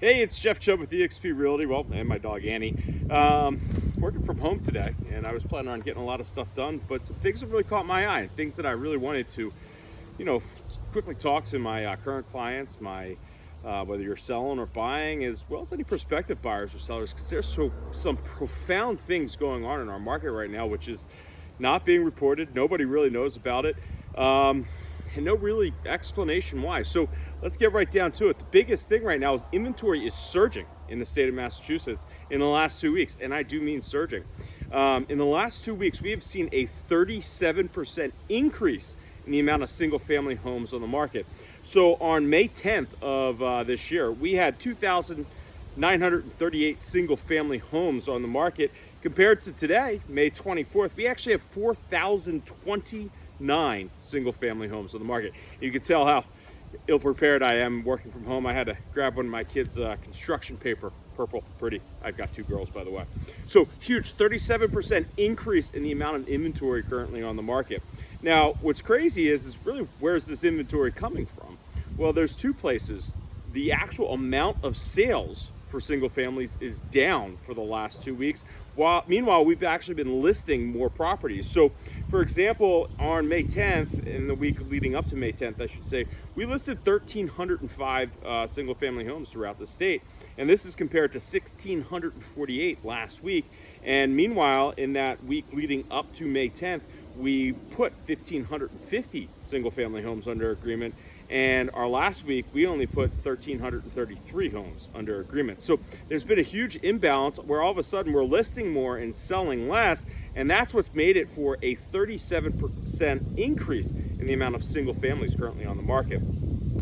Hey, it's Jeff Chubb with eXp Realty. Well, and my dog Annie. Um, working from home today, and I was planning on getting a lot of stuff done, but some things have really caught my eye. Things that I really wanted to, you know, quickly talk to my uh, current clients, my uh, whether you're selling or buying, as well as any prospective buyers or sellers, because there's so some profound things going on in our market right now, which is not being reported. Nobody really knows about it. Um, and no really explanation why. So let's get right down to it. The biggest thing right now is inventory is surging in the state of Massachusetts in the last two weeks, and I do mean surging. Um, in the last two weeks, we have seen a 37% increase in the amount of single family homes on the market. So on May 10th of uh, this year, we had 2,938 single family homes on the market. Compared to today, May 24th, we actually have 4,020 nine single family homes on the market. You can tell how ill prepared I am working from home. I had to grab one of my kids' uh, construction paper, purple, pretty. I've got two girls, by the way. So huge, 37% increase in the amount of inventory currently on the market. Now, what's crazy is, is really where's this inventory coming from? Well, there's two places. The actual amount of sales for single families is down for the last two weeks. While, meanwhile, we've actually been listing more properties. So, for example, on May 10th, in the week leading up to May 10th, I should say, we listed 1,305 uh, single family homes throughout the state. And this is compared to 1,648 last week. And meanwhile, in that week leading up to May 10th, we put 1,550 single family homes under agreement and our last week, we only put 1,333 homes under agreement. So there's been a huge imbalance where all of a sudden we're listing more and selling less. And that's what's made it for a 37% increase in the amount of single families currently on the market.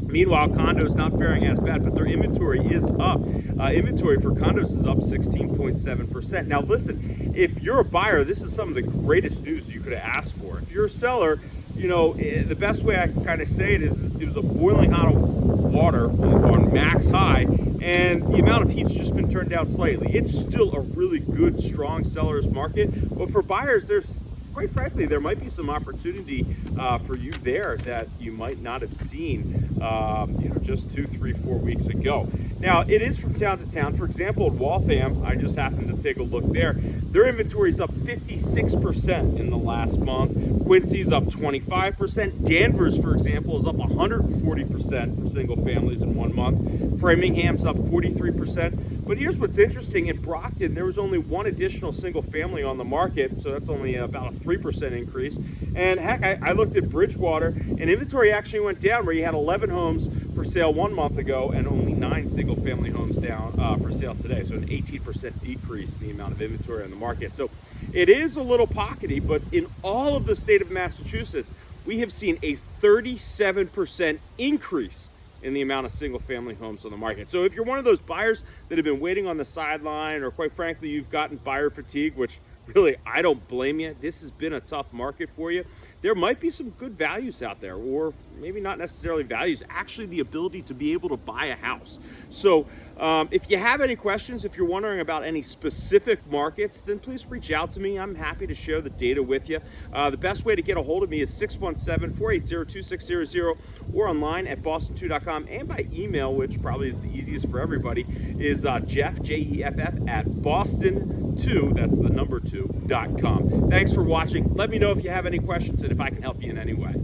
Meanwhile, condos not faring as bad, but their inventory is up. Uh, inventory for condos is up 16.7%. Now, listen, if you're a buyer, this is some of the greatest news you could have asked for. If you're a seller, you know, eh, the best way I can kind of say it is it was a boiling hot water on max high, and the amount of heat's just been turned down slightly. It's still a really good, strong seller's market, but for buyers, there's quite frankly, there might be some opportunity uh, for you there that you might not have seen, um, you know, just two, three, four weeks ago. Now, it is from town to town. For example, at Waltham, I just happened to take a look there. Their inventory is up 56% in the last month. Quincy's up 25%. Danvers, for example, is up 140% for single families in one month. Framingham's up 43%. But here's what's interesting. In Brockton, there was only one additional single family on the market, so that's only about a 3% increase. And heck, I, I, looked at Bridgewater, and inventory actually went down where you had 11 homes for sale one month ago and only nine single family homes down uh, for sale today. So an 18% decrease in the amount of inventory on the market. So it is a little pockety, but in all of the state of Massachusetts, we have seen a 37% increase in the amount of single family homes on the market. So if you're one of those buyers that have been waiting on the sideline or quite frankly you've gotten buyer fatigue, which really I don't blame you. This has been a tough market for you. There might be some good values out there or maybe not necessarily values, actually the ability to be able to buy a house. So um, if you have any questions, if you're wondering about any specific markets, then please reach out to me. I'm happy to share the data with you. Uh, the best way to get a hold of me is 617-480-2600 or online at boston2.com and by email, which probably is the easiest for everybody, is uh, Jeff, J-E-F-F, at boston2, that's the number 2, dot com. Thanks for watching. Let me know if you have any questions and if I can help you in any way.